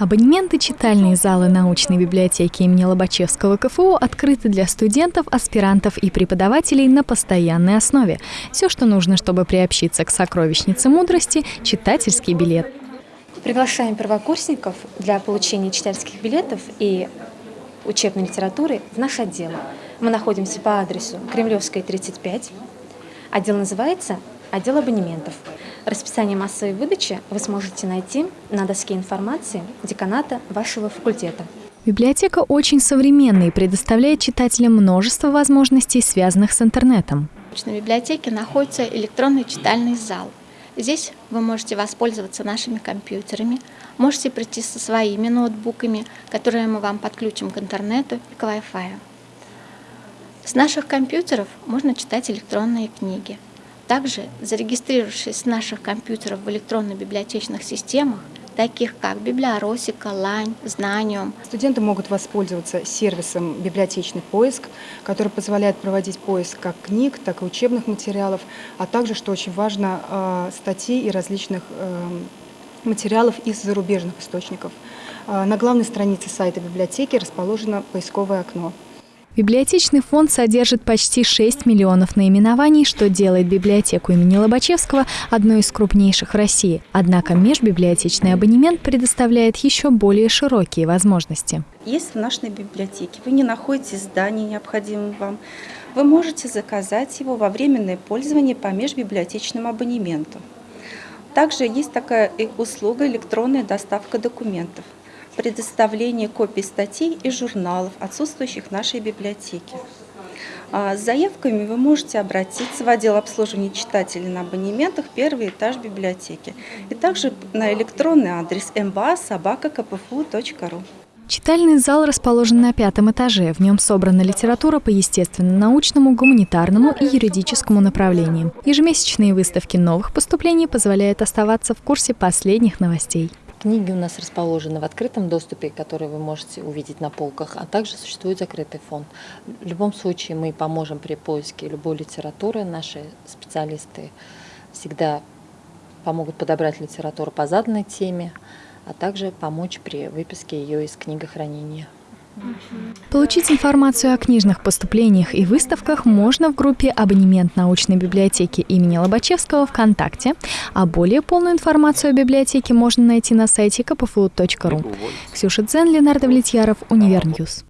Абонементы читальные залы научной библиотеки имени Лобачевского КФУ открыты для студентов, аспирантов и преподавателей на постоянной основе. Все, что нужно, чтобы приобщиться к сокровищнице мудрости – читательский билет. Приглашаем первокурсников для получения читательских билетов и учебной литературы в наш отдел. Мы находимся по адресу Кремлевская, 35. Отдел называется «Отдел абонементов». Расписание массовой выдачи вы сможете найти на доске информации деканата вашего факультета. Библиотека очень современная и предоставляет читателям множество возможностей, связанных с интернетом. В библиотеке находится электронный читальный зал. Здесь вы можете воспользоваться нашими компьютерами, можете прийти со своими ноутбуками, которые мы вам подключим к интернету и к Wi-Fi. С наших компьютеров можно читать электронные книги – также, зарегистрировавшись с наших компьютеров в электронно-библиотечных системах, таких как Библиоросика, Лань, Знаниум. Студенты могут воспользоваться сервисом «Библиотечный поиск», который позволяет проводить поиск как книг, так и учебных материалов, а также, что очень важно, э, статей и различных э, материалов из зарубежных источников. Э, на главной странице сайта библиотеки расположено поисковое окно. Библиотечный фонд содержит почти 6 миллионов наименований, что делает библиотеку имени Лобачевского одной из крупнейших в России. Однако межбиблиотечный абонемент предоставляет еще более широкие возможности. Если в нашей библиотеке вы не находите здание необходимое вам, вы можете заказать его во временное пользование по межбиблиотечному абонементу. Также есть такая услуга электронная доставка документов предоставление копий статей и журналов, отсутствующих в нашей библиотеке. А, с заявками вы можете обратиться в отдел обслуживания читателей на абонементах первый этаж библиотеки и также на электронный адрес mba.sobaka.kpfu.ru. Читальный зал расположен на пятом этаже. В нем собрана литература по естественно-научному, гуманитарному и юридическому направлениям. Ежемесячные выставки новых поступлений позволяют оставаться в курсе последних новостей. Книги у нас расположены в открытом доступе, которые вы можете увидеть на полках, а также существует закрытый фонд. В любом случае мы поможем при поиске любой литературы. Наши специалисты всегда помогут подобрать литературу по заданной теме, а также помочь при выписке ее из книгохранения. Получить информацию о книжных поступлениях и выставках можно в группе «Абонемент научной библиотеки имени Лобачевского» ВКонтакте, а более полную информацию о библиотеке можно найти на сайте kpfu.ru. Ксюша Дзен, Ленар Давлетьяров, Univer News.